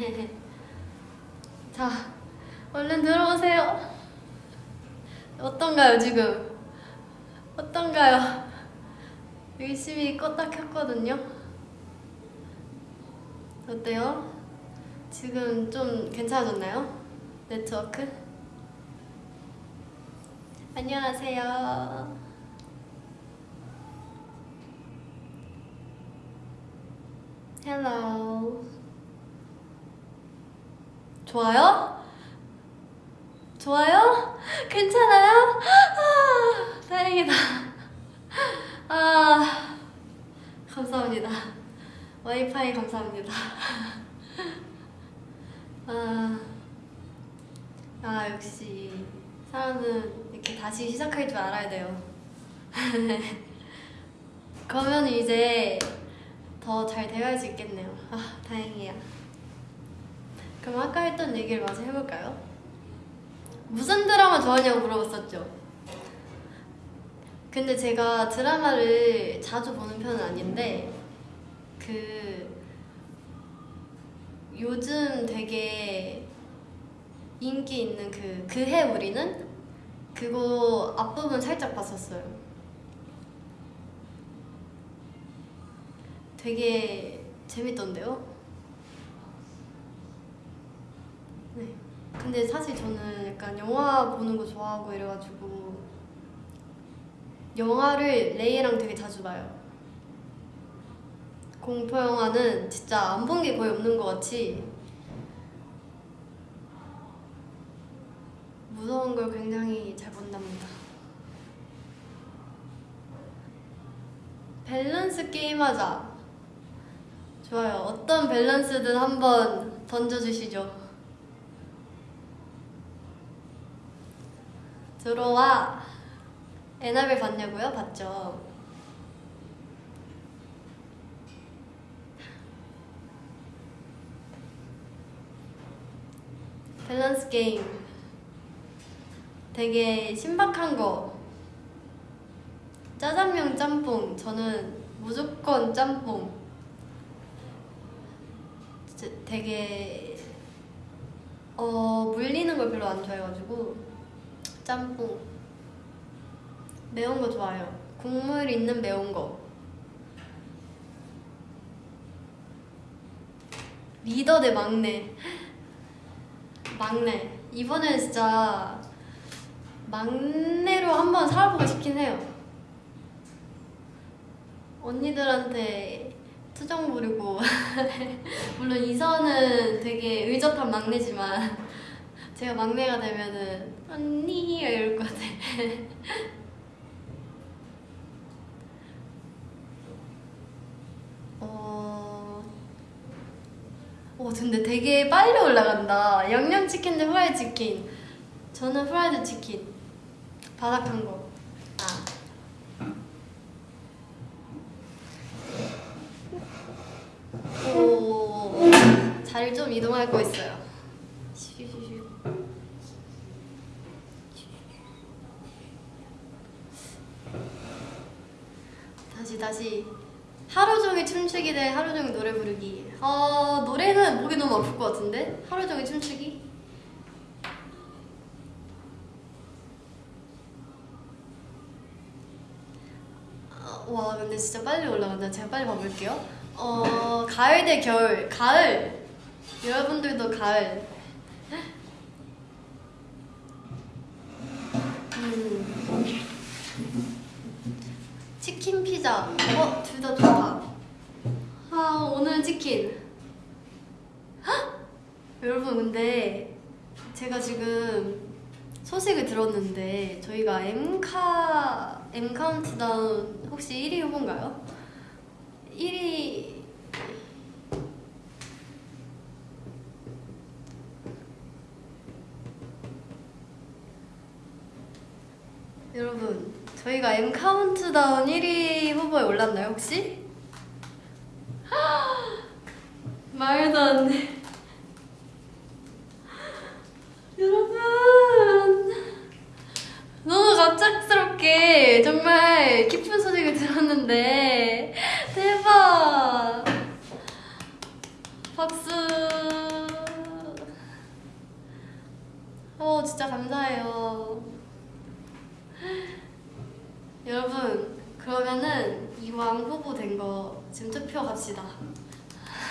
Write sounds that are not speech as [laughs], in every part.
[laughs] 자, 얼른 들어오세요. 어떤가요, 지금? 어떤가요? 열심히 껐다 켰거든요. 어때요? 지금 좀 괜찮아졌나요? 네트워크? 안녕하세요. Hello. 좋아요? 좋아요? 괜찮아요? 아, 다행이다. 아, 감사합니다. 와이파이 감사합니다. 아, 아, 역시 사람은 이렇게 다시 시작할 줄 알아야 돼요. [laughs] 그러면 이제 더 잘 대화할 수 있겠네요. 아, 다행이야. 그럼 아까 했던 얘기를 마저 해볼까요? 무슨 드라마 좋아하냐고 물어봤었죠. 근데 제가 드라마를 자주 보는 편은 아닌데 그 요즘 되게 인기 있는 그 그해 우리는 그거 앞부분 살짝 봤었어요. 되게 재밌던데요? 네. 근데 사실 저는 약간 영화 보는 거 좋아하고 이래가지고 영화를 레이랑 되게 자주 봐요. 공포 영화는 진짜 안 본 게 거의 없는 것 같이 무서운 걸 굉장히 잘 본답니다. 밸런스 게임 하자. 좋아요. 어떤 밸런스든 한번 던져주시죠. 들어와. 에나벨 봤냐고요? 봤죠. 밸런스 게임. 되게 신박한 거. 짜장면 짬뽕. 저는 무조건 짬뽕. 되게 어 물리는 걸 별로 안 좋아해가지고 짬뽕. 매운 거 좋아요. 국물 있는 매운 거. 리더 대 막내. 막내. 이번에 진짜 막내로 한번 살아보고 싶긴 해요. 언니들한테 투정 부리고. [laughs] 물론 이선은 되게 의젓한 막내지만 제가 막내가 되면은 언니 이럴 것 같아 [laughs] 어... 어 근데 되게 빨리 올라간다. 양념치킨 대 후라이드 치킨. 저는 후라이드 치킨. 바삭한 거. 아. 오, 자리를 좀 이동할 거 있어요. 슈슈슈. 다시 다시 하루 종일 춤추기 대 하루 종일 노래 부르기. 어 노래는 목이 너무 아플 것 같은데 하루 종일 춤추기. 어, 와 근데 진짜 빨리 올라간다. 제가 빨리 봐볼게요. 어 가을 대 겨울 가을 여러분들도 가을 치킨 헉! 여러분 근데 제가 지금 소식을 들었는데 저희가 M카 M 카운트다운 혹시 1위 후보인가요? 1위 여러분 저희가 M 카운트다운 1위 후보에 올랐나요 혹시? 말도 안 돼. 여러분. 너무 갑작스럽게 정말 기쁜 소식을 들었는데. 대박. 박수. 어, 진짜 감사해요. 여러분, 그러면은 이왕 후보 된 거 지금 투표 갑시다.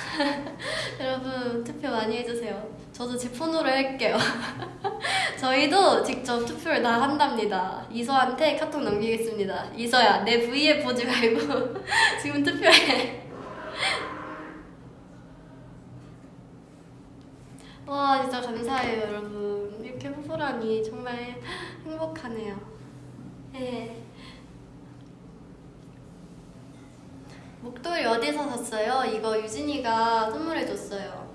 [laughs] 여러분 투표 많이 해주세요. 저도 제 폰으로 할게요. [laughs] 저희도 직접 투표를 다 한답니다. 이서한테 카톡 남기겠습니다. 이서야 내 V에 보지 말고 [laughs] 지금 투표해. 와 진짜 감사해요 여러분. 이렇게 후보라니 정말 행복하네요. 네. 목도리 어디서 샀어요? 이거 유진이가 선물해줬어요.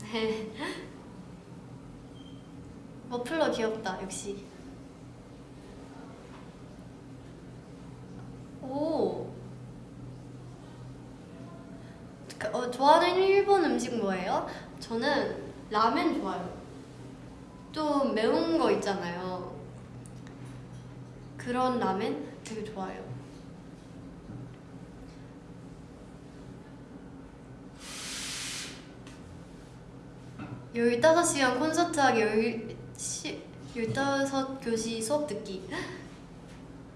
네. [laughs] 머플러 귀엽다, 역시. 오. 그, 어, 좋아하는 일본 음식 뭐예요? 저는 라멘 좋아요. 좀 매운 거 있잖아요. 그런 라멘 되게 좋아요. 열다섯 시간 콘서트 하기 열, 시, 열다섯 교시 수업 듣기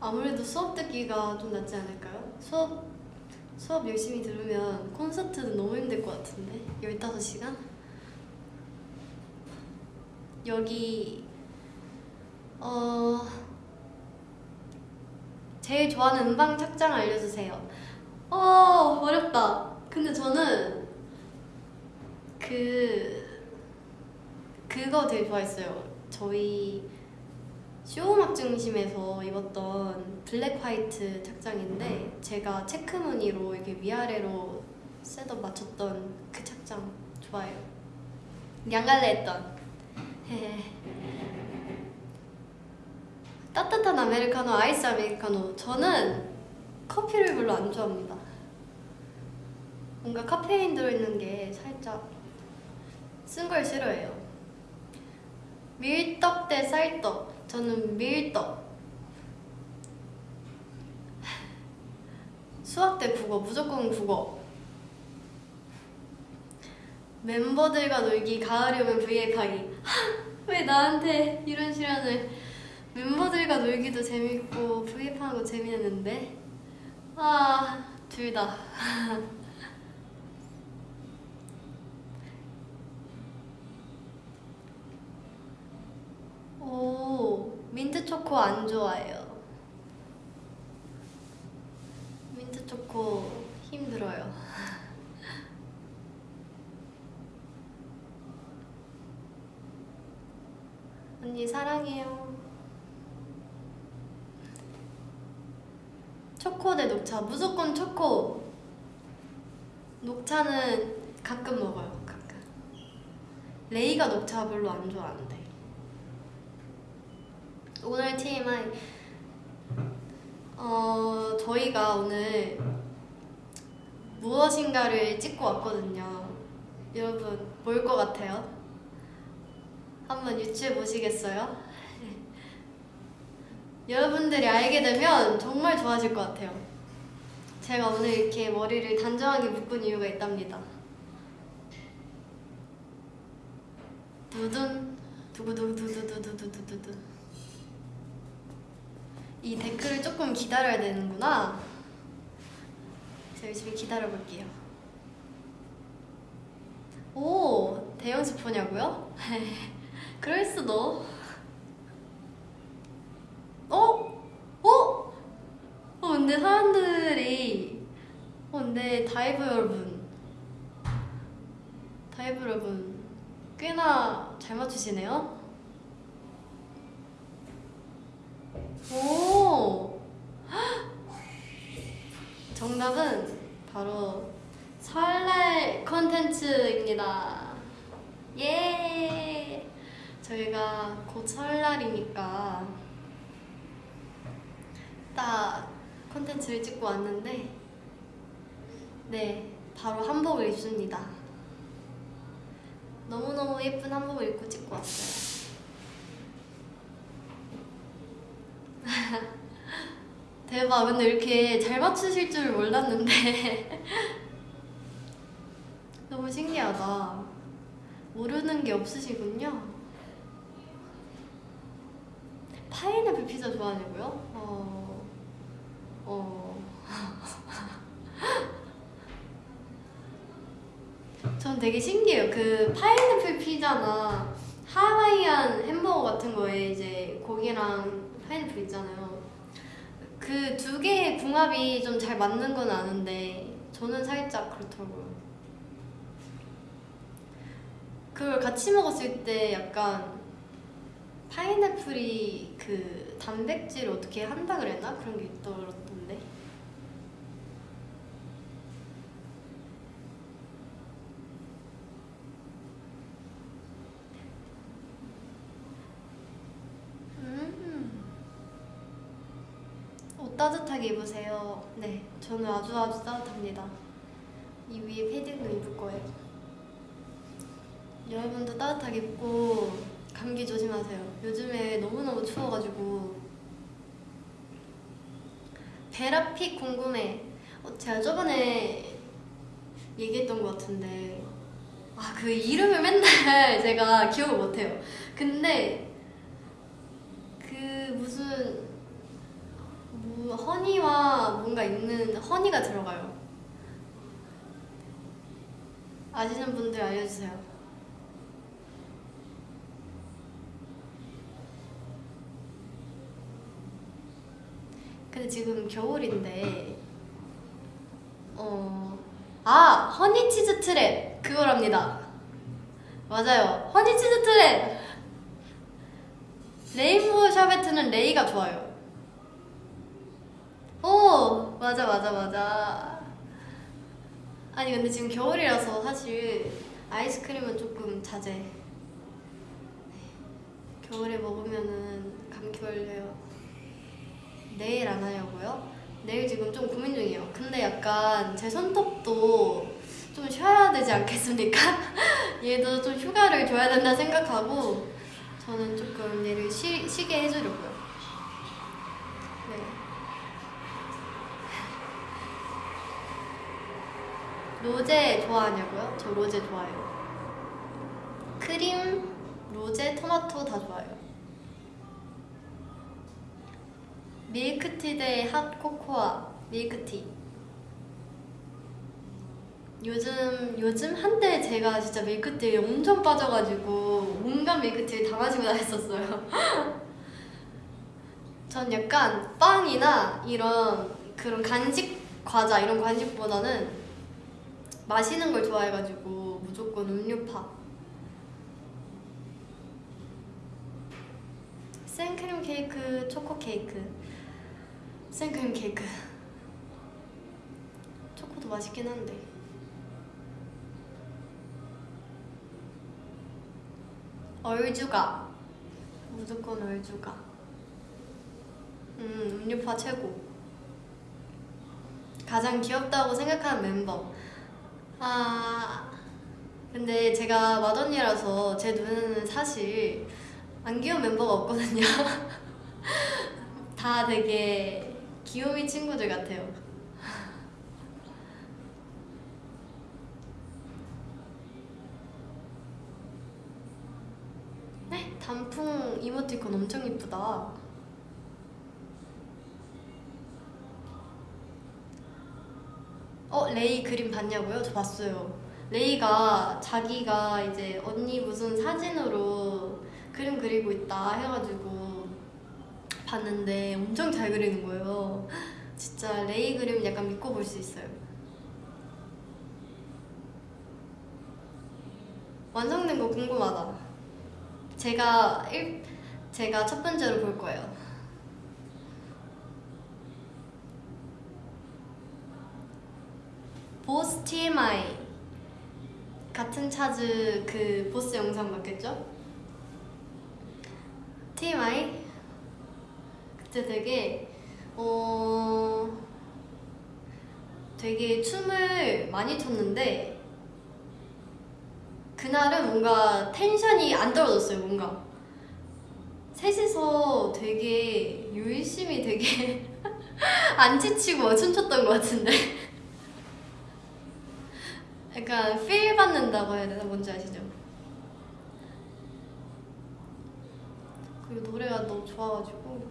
아무래도 수업 듣기가 좀 낫지 않을까요? 수업 수업 열심히 들으면 콘서트는 너무 힘들 것 같은데 열다섯 시간? 여기 어 제일 좋아하는 음방 착장 알려주세요. 어 어렵다. 근데 저는 그 그거 되게 좋아했어요. 저희 쇼음악 중심에서 입었던 black white 착장인데 제가 체크 무늬로 이렇게 위아래로 setup 맞췄던 그 착장 좋아요. 양갈래 했던. 따뜻한 아메리카노, 아이스 아메리카노. 저는 커피를 별로 안 좋아합니다. 뭔가 카페인 들어있는 게 살짝 쓴 걸 싫어해요. 밀떡 대 쌀떡. 저는 밀떡. 수학 대 국어. 무조건 국어. 멤버들과 놀기, 가을이 오면 브이앱 하기. 왜 나한테 이런 시련을. 멤버들과 놀기도 재밌고, 거 재밌는데. 아, 둘 다. [laughs] 오, 민트 초코 안 좋아해요. 민트 초코 힘들어요. [laughs] 언니 사랑해요. 초코 대 녹차 무조건 초코. 녹차는 가끔 먹어요. 가끔. 레이가 녹차 별로 안 좋아하는데. 오늘 TMI 어 저희가 오늘 무엇인가를 찍고 왔거든요. 여러분 뭘 것 같아요? 한번 유추해 보시겠어요? 여러분들이 알게 되면 정말 좋아질 것 같아요. 제가 오늘 이렇게 머리를 단정하게 묶은 이유가 있답니다. 두둔 두구두구두두두두두두두 이 댓글을 조금 기다려야 되는구나. 제가 열심히 기다려 볼게요. 오, 대형 스포냐고요? [laughs] 그럴 수도. 어? 어? 어, 근데 사람들이, 어, 근데 다이브 여러분, 다이브 여러분, 꽤나 잘 맞추시네요? 오! [gasps] 정답은 바로 설날 컨텐츠입니다. 예! 저희가 곧 설날이니까 딱 컨텐츠를 찍고 왔는데 네, 바로 한복을 입습니다. 너무너무 예쁜 한복을 입고 찍고 왔어요. [laughs] 대박 근데 이렇게 잘 맞추실 줄 몰랐는데 [laughs] 너무 신기하다 모르는 게 없으시군요. 파인애플 피자 좋아하냐고요? 어, 어. [laughs] 전 되게 신기해요. 그 파인애플 피자나 하와이안 햄버거 같은 거에 이제 고기랑 파인애플 있잖아요. 그 두 개의 궁합이 좀 잘 맞는 건 아는데 저는 살짝 그렇더라고요. 그걸 같이 먹었을 때 약간 파인애플이 그 단백질을 어떻게 한다 그랬나? 그런 게 있더라던데. 음. 옷 따뜻하게 입으세요. 네, 저는 아주 아주 따뜻합니다. 이 위에 패딩도 입을 거예요. 여러분도 따뜻하게 입고 감기 조심하세요. 요즘에 너무너무 추워가지고 베라픽 궁금해. 어, 제가 저번에 얘기했던 것 같은데 아 그 이름을 맨날 [laughs] 제가 기억을 못해요. 근데 그 무슨 뭐 허니와 뭔가 있는 허니가 들어가요. 아시는 분들 알려주세요. 근데 지금 겨울인데 어... 아! 허니치즈 트랩 그거랍니다 맞아요 허니치즈 트랩 레인보우 샤베트는 레이가 좋아요 오! 맞아 맞아 맞아 아니 근데 지금 겨울이라서 사실 아이스크림은 조금 자제 겨울에 먹으면은 감기 걸려요 내일 안 하려고요? 내일 지금 좀 고민 중이에요. 근데 약간 제 손톱도 좀 쉬어야 되지 않겠습니까? [laughs] 얘도 좀 휴가를 줘야 된다 생각하고 저는 조금 얘를 쉬, 쉬게 해주려고요. 네. 로제 좋아하냐고요? 저 로제 좋아해요. 크림, 로제, 토마토 다 좋아요. 밀크티 대 핫코코아 밀크티 요즘 요즘 한때 제가 진짜 밀크티에 엄청 빠져가지고 온갖 밀크티를 다 마시고 다녔었어요 [laughs] 전 약간 빵이나 이런 그런 간식 과자 이런 간식보다는 마시는 걸 좋아해가지고 무조건 음료파. 생크림 케이크, 초코 케이크. 생크림 케이크. 초코도 맛있긴 한데. 얼주가. 무조건 얼주가. 음 음료파 최고. 가장 귀엽다고 생각하는 멤버 아 근데 제가 맏언니라서 제 눈에는 사실 안 귀여운 멤버가 없거든요. [laughs] 다 되게 귀요미 친구들 같아요. [laughs] 네? 단풍 이모티콘 엄청 이쁘다 어? 레이 그림 봤냐고요? 저 봤어요 레이가 자기가 이제 언니 무슨 사진으로 그림 그리고 있다 해가지고 봤는데 엄청 잘 그리는 거예요 진짜 레이 그림 약간 믿고 볼 수 있어요 완성된 거 궁금하다 제가 일, 제가 첫 번째로 볼 거예요 보스 TMI 같은 차즈 그 보스 영상 맞겠죠? TMI 그때 되게 어 되게 춤을 많이 췄는데 그날은 뭔가 텐션이 안 떨어졌어요 뭔가. 셋이서 되게 열심히 되게 [laughs] 안 지치고 춤췄던 것 같은데 약간 필 받는다고 해야 되나? 뭔지 아시죠? 그리고 노래가 너무 좋아가지고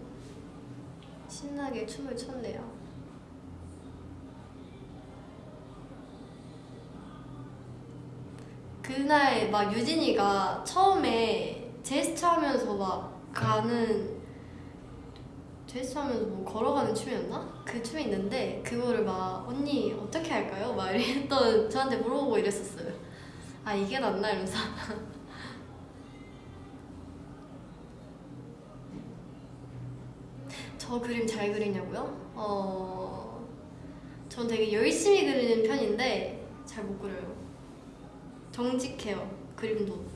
신나게 춤을 췄네요 그날 막 유진이가 처음에 제스처 하면서 막 가는 제스처 하면서 뭐 걸어가는 춤이었나? 그 춤이 있는데 그거를 막 언니 어떻게 할까요? 막 이랬던 저한테 물어보고 이랬었어요. 아 이게 낫나 이러면서 [laughs] 저 그림 잘 그리냐고요? 어... 전 되게 열심히 그리는 편인데 잘 못 그려요. 정직해요. 그림도.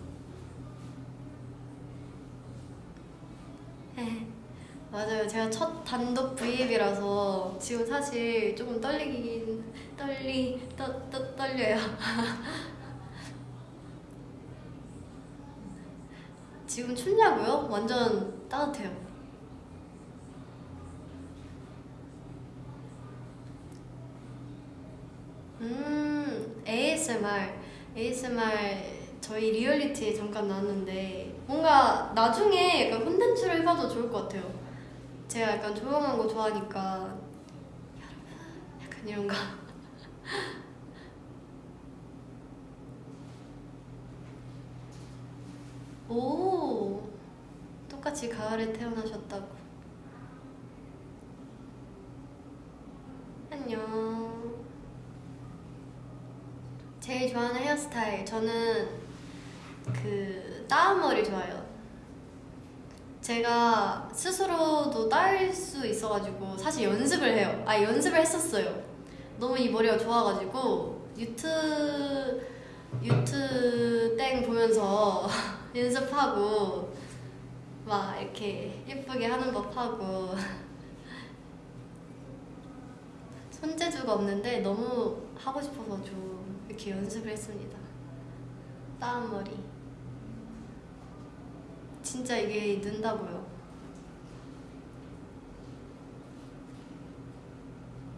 에 맞아요. 제가 첫 단독 브이앱이라서 지금 사실 조금 떨리긴 떨리 떠, 떠, 떨려요. [laughs] 지금 춥냐고요? 완전 따뜻해요. 음, ASMR. ASMR 저희 리얼리티에 잠깐 나왔는데 뭔가 나중에 약간 콘텐츠로 해봐도 좋을 것 같아요. 제가 약간 조용한 거 좋아하니까 약간 이런 거. [laughs] 오 똑같이 가을에 태어나셨다고. 안녕. 제일 좋아하는 헤어스타일 저는 그 따은 머리 좋아해요. 제가 스스로도 딸수 있어가지고 사실 연습을 해요. 아 연습을 했었어요. 너무 이 머리가 좋아가지고 유트 유트 땡 보면서 [laughs] 연습하고 막 이렇게 예쁘게 하는 법 하고 [laughs] 손재주가 없는데 너무 하고 싶어서 좀 이렇게 연습을 했습니다. 따은 머리. 진짜 이게 는다고요.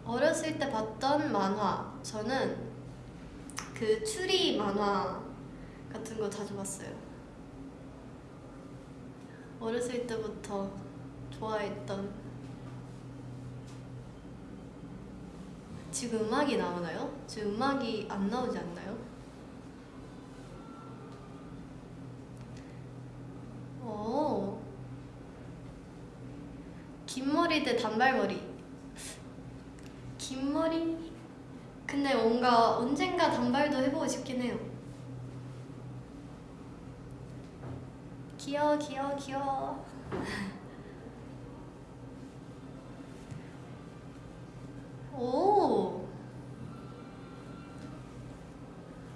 어렸을 때 봤던 만화. 저는 그 추리 만화 같은 거 자주 봤어요. 어렸을 때부터 좋아했던 지금 음악이 나오나요? 지금 음악이 안 나오지 않나요? 오. 긴 머리 대 단발머리. 긴 머리? 근데 뭔가 언젠가 단발도 해보고 싶긴 해요. 귀여워, 귀여워, 귀여워. 오.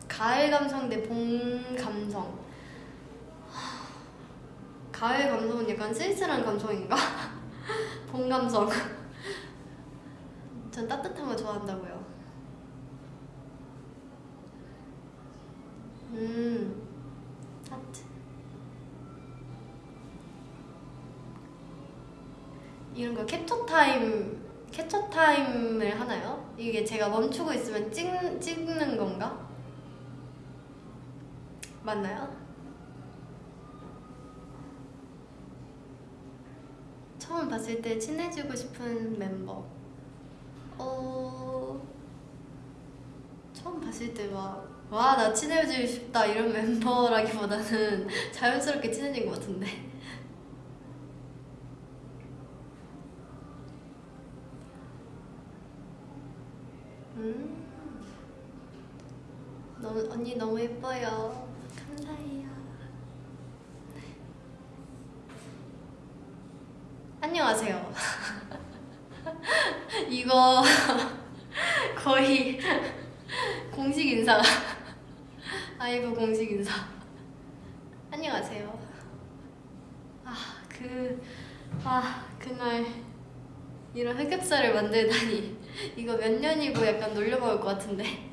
가을 감성 대 봄 감성. 가을 감성은 약간 쓸쓸한 감성인가? [laughs] 봄 감성. 전 따뜻한 거 좋아한다고요. 음, 하트. 이런 거 캡처 타임, 캡처 타임을 하나요? 이게 제가 멈추고 있으면 찍, 찍는 건가? 맞나요? 처음 봤을 때 친해지고 싶은 멤버. 어. 처음 봤을 때 막, 와, 나 친해지고 싶다 이런 멤버라기보다는 [laughs] 자연스럽게 친해진 것 같은데. 음. 너무, 언니 너무 예뻐요. 안녕하세요. 이거 [laughs] 거의 [laughs] 공식 인사. [laughs] 아이브 공식 인사. 안녕하세요. 아, 그, 아, 그날 이런 흑역사를 만들다니. 이거 몇 년이고 약간 놀려먹을 것 같은데.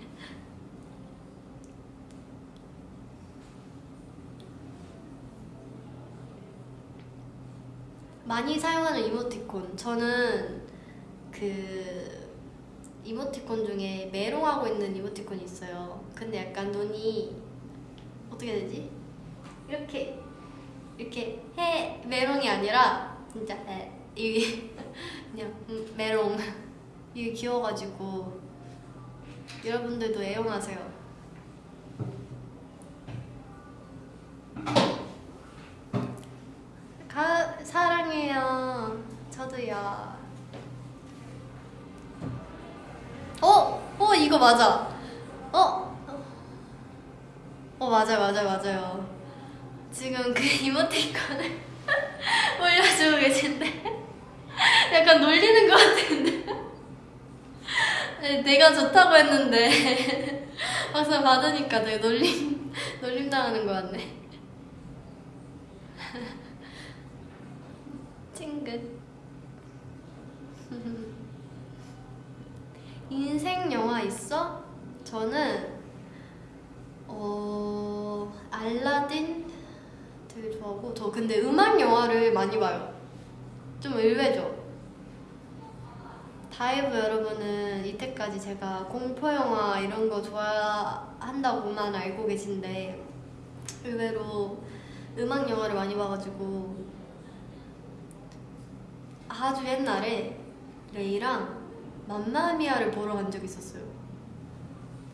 많이 사용하는 이모티콘 저는 그 이모티콘 중에 메롱하고 있는 이모티콘이 있어요 근데 약간 눈이 어떻게 되지? 이렇게 이렇게 해 메롱이 아니라 진짜 에 이게 [laughs] 그냥 음, 메롱 이게 귀여워가지고 여러분들도 애용하세요. 맞아. 어? 어 맞아요 맞아요 맞아요. 지금 그 이모티콘을 [laughs] 올려주고 계신데 약간 놀리는 것 같은데 네, 내가 좋다고 했는데 [laughs] 막상 받으니까 되게 놀림 놀림 당하는 것 같네. [laughs] 찡긋. 인생 영화 있어? 저는 어 알라딘 되게 좋아하고 저 근데 음악 영화를 많이 봐요. 좀 의외죠. 다이브 여러분은 이때까지 제가 공포 영화 이런 거 좋아한다고만 알고 계신데 의외로 음악 영화를 많이 봐가지고 아주 옛날에 레이랑 맘마미아를 보러 간 적이 있었어요.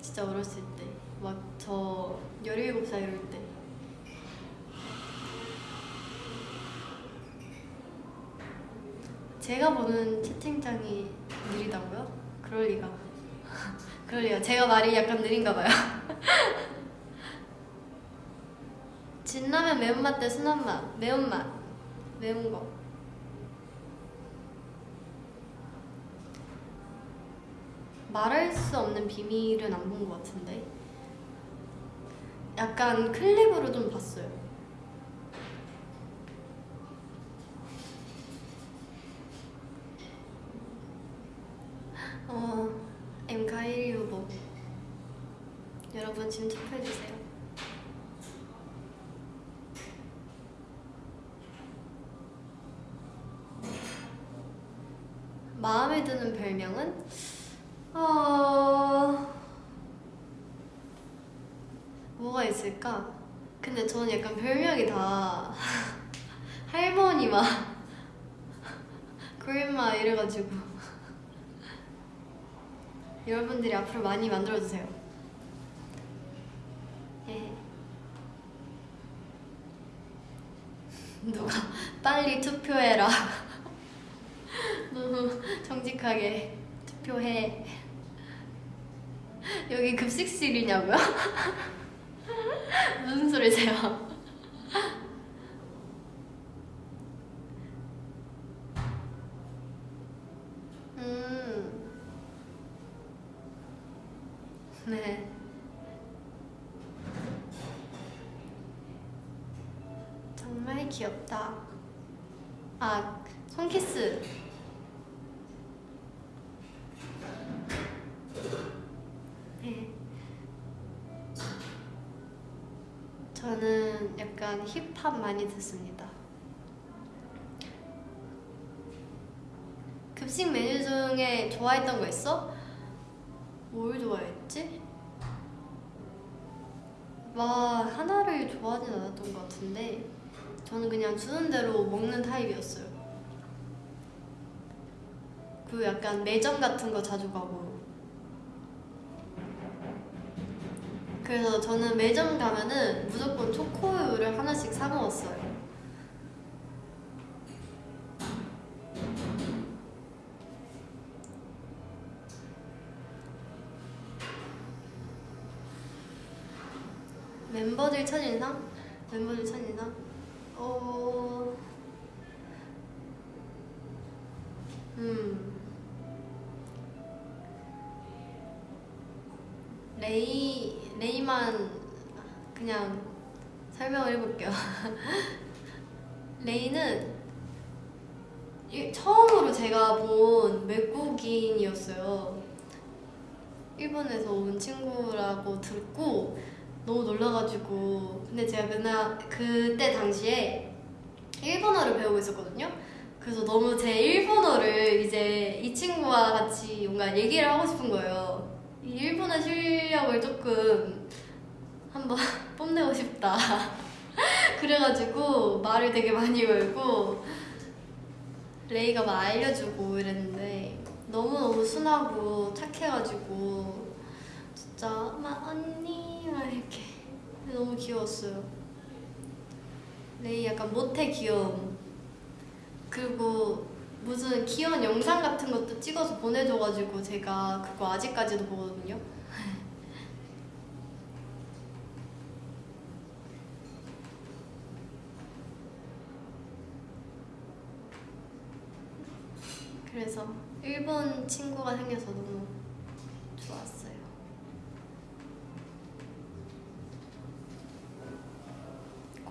진짜 어렸을 때. 막 저 17살 이럴 때. 제가 보는 채팅창이 느리다고요? 그럴 리가. [laughs] 그럴 리가. 제가 말이 약간 느린가 봐요. [laughs] 진라면 매운맛 대 순한맛. 매운맛. 매운 거. 말할 수 없는 비밀은 안 본 것 같은데. 약간 클립으로 좀 봤어요. 어, 엠카일 유보 여러분 지금 투표해주세요. 마음에 드는 별명은? 어... 뭐가 있을까? 근데 저는 약간 별명이 다 할머니 막 그랜마 이래가지고 여러분들이 앞으로 많이 만들어주세요 예. 누가 빨리 투표해라 [laughs] 너무 정직하게 투표해 여기 급식실이냐고요? [laughs] 무슨 소리세요? 많이 듣습니다. 급식 메뉴 중에 좋아했던 거 있어? 뭘 좋아했지? 막 하나를 좋아하진 않았던 것 같은데 저는 그냥 주는 대로 먹는 타입이었어요. 그 약간 매점 같은 거 자주 가고 그래서 저는 매점 가면은 무조건 초코우유를 하나씩 사 먹었어요. 듣고 너무 놀라가지고 근데 제가 그날 그때 당시에 일본어를 배우고 있었거든요. 그래서 너무 제 일본어를 이제 이 친구와 같이 뭔가 얘기를 하고 싶은 거예요. 이 일본어 실력을 조금 한번 [laughs] 뽐내고 싶다. [laughs] 그래가지고 말을 되게 많이 걸고 레이가 막 알려주고 이랬는데 너무너무 순하고 착해가지고 진짜 막 언니 막 이렇게. 너무 귀여웠어요. 레이 약간 모태 귀여움. 그리고 무슨 귀여운 영상 같은 것도 찍어서 보내줘가지고 제가 그거 아직까지도 보거든요. [laughs] 그래서 일본 친구가 생겨서 너무 좋았어요.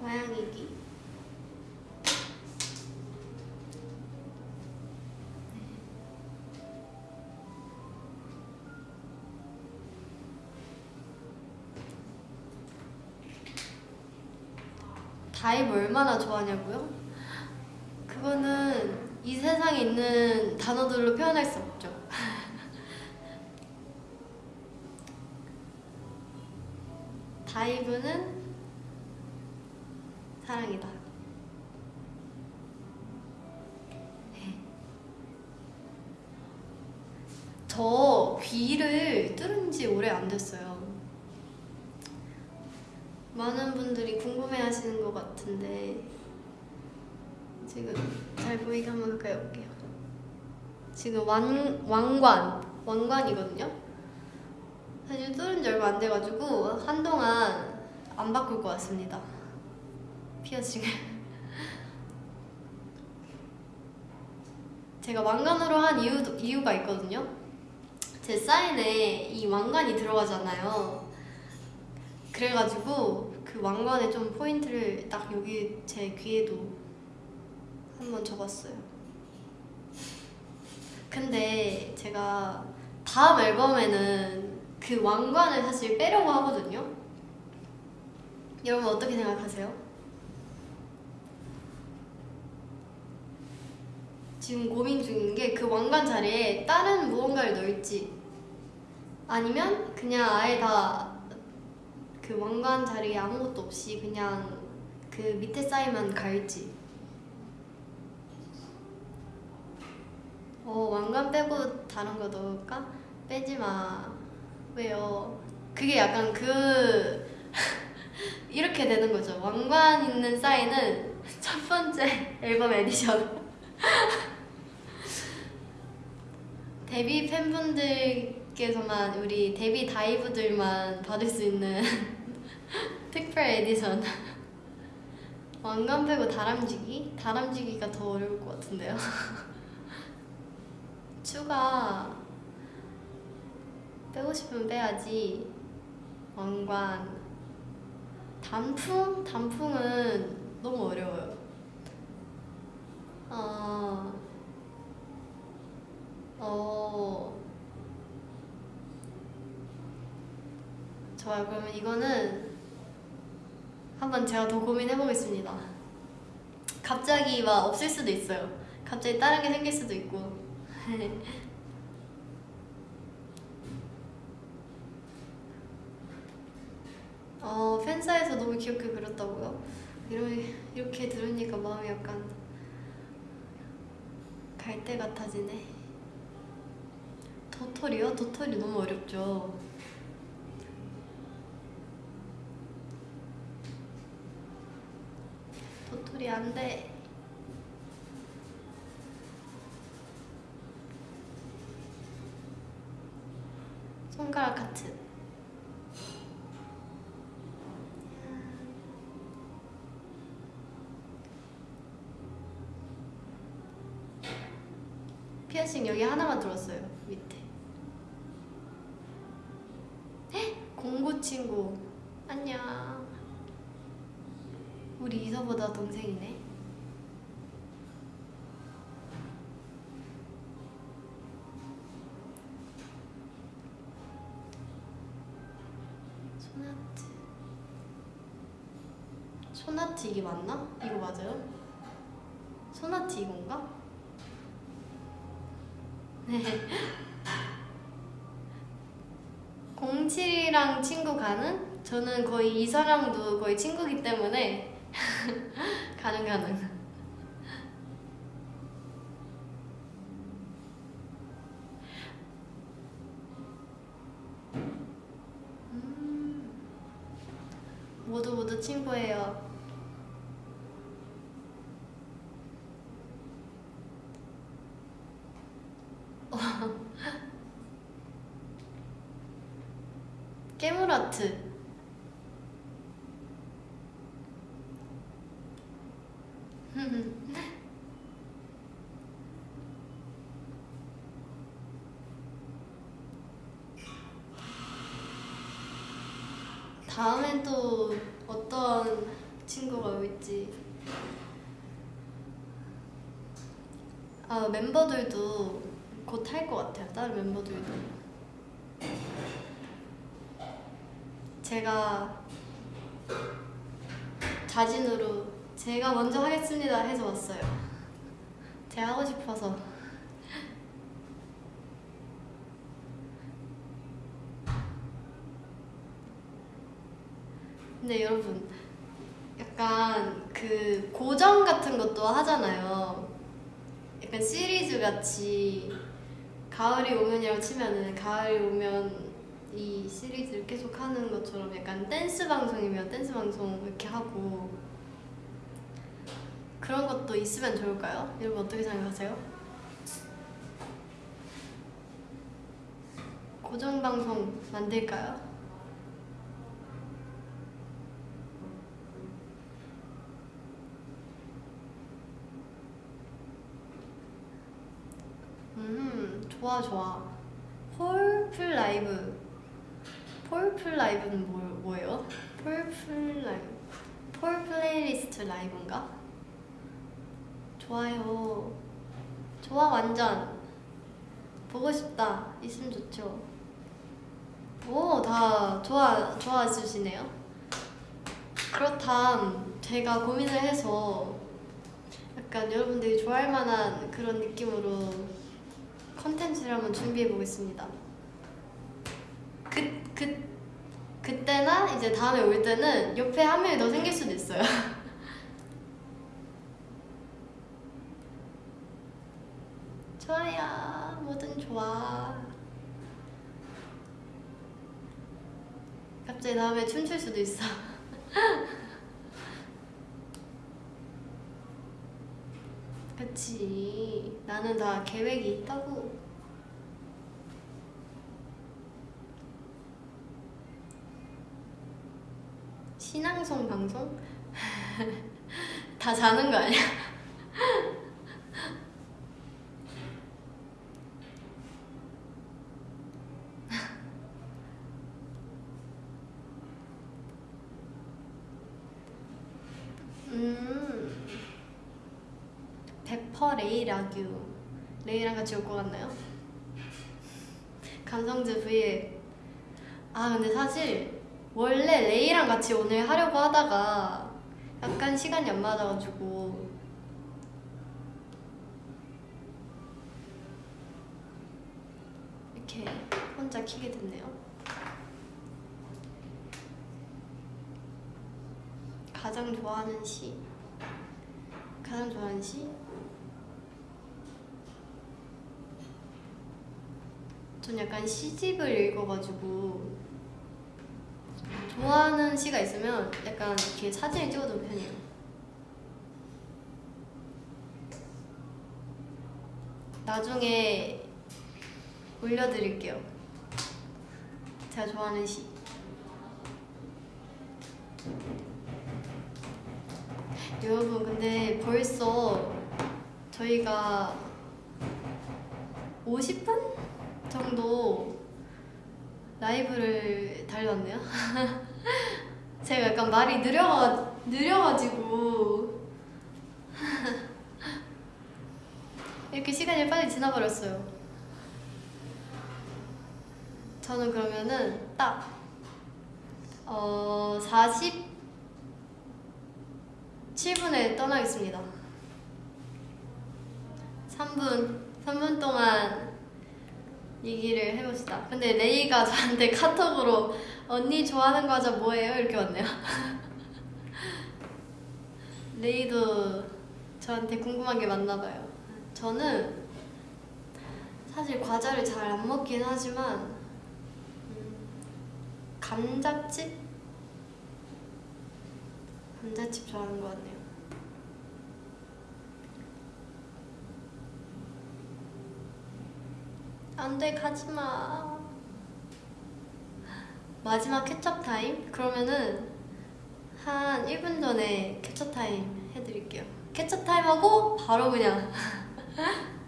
고양이기. 다이브 얼마나 좋아하냐고요? 그거는 이 세상에 있는 단어들로 표현할 수 없죠. [laughs] 다이브는 사랑이다. 저 귀를 뚫은 지 오래 안 됐어요. 많은 분들이 궁금해 하시는 것 같은데 지금 잘 올게요. 지금 왕, 왕관, 왕관이거든요. 사실 뚫은 지 얼마 안 돼가지고 한동안 안 바꿀 것 같습니다. 피어싱을. [laughs] 제가 왕관으로 한 이유도, 이유가 있거든요. 제 사인에 이 왕관이 들어가잖아요. 그래가지고 그 왕관에 좀 포인트를 딱 여기 제 귀에도 한번 적었어요. 근데 제가 다음 앨범에는 그 왕관을 사실 빼려고 하거든요. 여러분 어떻게 생각하세요? 지금 고민 중인 게 그 왕관 자리에 다른 무언가를 넣을지 아니면 그냥 아예 다 그 왕관 자리에 아무것도 없이 그냥 그 밑에 사인만 갈지 어 왕관 빼고 다른 거 넣을까? 빼지 마 왜요? 그게 약간 그 [laughs] 이렇게 되는 거죠 왕관 있는 사인은 [laughs] 첫 번째 앨범 에디션 [laughs] 데뷔 팬분들께서만 우리 데뷔 다이브들만 받을 수 있는 특별 에디션 왕관 빼고 다람쥐 귀? 다람쥐 귀가 더 어려울 것 같은데요 추가 빼고 싶으면 빼야지. 왕관. 단풍? 단풍은 너무 어려워요. 어... 어... 좋아요. 그러면 이거는 한번 제가 더 고민해 보겠습니다. 갑자기 막 없을 수도 있어요. 갑자기 다른 게 생길 수도 있고 어, 팬사에서 너무 귀엽게 그렸다고요? 이렇게, 이렇게 들으니까 마음이 약간 갈 때 같아지네 도토리요? 도토리 너무 어렵죠 도토리 안돼 손가락 같은 피어싱 여기 하나만 들었어요 밑에 헉! 공구 친구 안녕 우리 이서보다 동생이네 소나트 소나트 이게 맞나? 이거 맞아요? 소나트 이건가? 네 [laughs] 07이랑 친구 가는? 저는 거의 이 사람도 거의 친구기 때문에 가능 가능. 음. 모두 모두 친구예요. 깨물아트. 다음엔 또 어떤 친구가 올지. 아 멤버들도 곧 할 것 같아요. 다른 멤버들도. 제가 자진으로 제가 먼저 하겠습니다 해서 왔어요. 제가 하고 싶어서 근데 여러분 약간 그 고정 같은 것도 하잖아요. 약간 시리즈 같이 가을이 오면이라고 치면은 가을이 오면 이 시리즈를 계속 하는 것처럼 약간 댄스 방송이면 댄스 방송 이렇게 하고 그런 것도 있으면 좋을까요? 여러분 어떻게 생각하세요? 고정 방송 만들까요? 음, 좋아 좋아. Fall플 라이브. Fall플 라이브는 뭐, 뭐예요? Fall플 라이브. Fall playlist live인가? 좋아요. 좋아 완전. 보고 싶다. 있으면 좋죠. 오, 다 좋아 좋아 주시네요. 그렇담 제가 고민을 해서 약간 여러분들이 좋아할 만한 그런 느낌으로 컨텐츠를 한번 준비해 보겠습니다. 그, 그, 그때나 이제 다음에 올 때는 옆에 한 명이 더 생길 수도 있어요. [laughs] 좋아요. 뭐든 좋아. 갑자기 다음에 춤출 수도 있어. [laughs] 그치. 나는 다 계획이 있다고. 신앙송 방송? [laughs] 다 자는 거 아니야? 음. 페퍼 레이라규. 레이랑 같이 올 것 같나요? 감성즈 V에 아 근데 사실 원래 레이랑 같이 오늘 하려고 하다가 약간 시간이 안 맞아가지고 이렇게 혼자 키게 됐네요. 가장 좋아하는 시 가장 좋아하는 시 전 약간 시집을 읽어가지고 좋아하는 시가 있으면 약간 이렇게 사진을 찍어두는 편이에요. 나중에 올려드릴게요. 제가 좋아하는 시. 여러분 근데 벌써 저희가 50분 정도 라이브를 달렸네요. [laughs] 제가 약간 말이 느려가, 느려가지고 [laughs] 이렇게 시간이 빨리 지나버렸어요. 저는 그러면은 딱 어, 47분에 떠나겠습니다. 3분, 3분 동안 얘기를 해봅시다. 근데 레이가 저한테 카톡으로 언니 좋아하는 과자 뭐예요? 이렇게 왔네요. [laughs] 레이도 저한테 궁금한 게 많나 봐요. 저는 사실 과자를 잘 안 먹긴 하지만 음, 감자칩? 감자칩 좋아하는 것 같네요. 안돼 가지마. 마지막 캡처 타임? 그러면은 한 1분 전에 캡처 타임 해드릴게요. 캡처 타임 하고 바로 그냥. [laughs]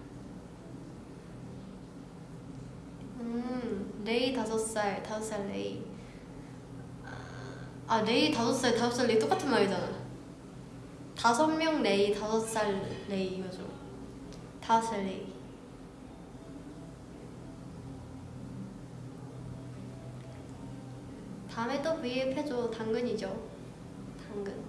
음, 레이 다섯 살, 다섯 살 레이. 아, 레이 다섯 살, 다섯 살 레이 똑같은 말이잖아. 다섯 명 레이, 다섯 살 레이 이거죠. 다섯 살 레이. 다음에 또 V앱 해줘. 당근이죠. 당근.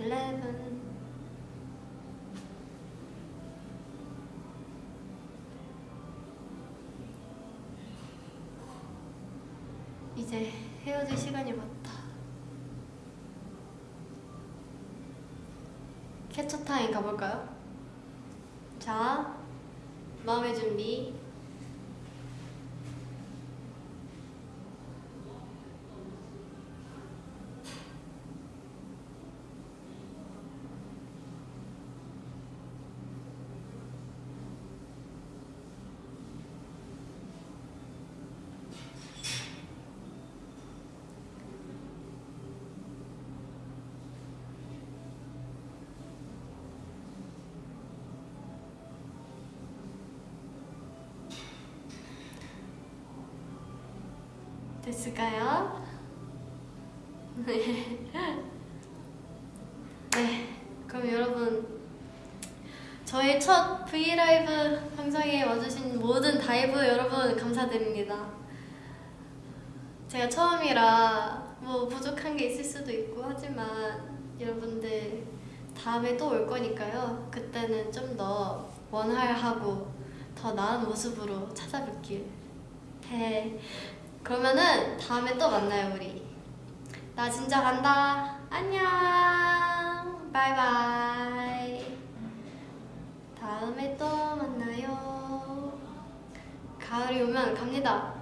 eleven. 이제 헤어질 시간이 왔다. 캐쳐 타임 가볼까요? 자, 마음의 준비. 됐을까요? 네. 네. 그럼 여러분 저의 첫 브이라이브 방송에 와주신 모든 다이브 여러분 감사드립니다. 제가 처음이라 뭐 부족한 게 있을 수도 있고 하지만 여러분들 다음에 또 올 거니까요. 그때는 좀 더 원활하고 더 나은 모습으로 찾아뵙길 해. 그러면은 다음에 또 만나요 우리. 나 진짜 간다. 안녕. 바이바이. 다음에 또 만나요. 가을이 오면 갑니다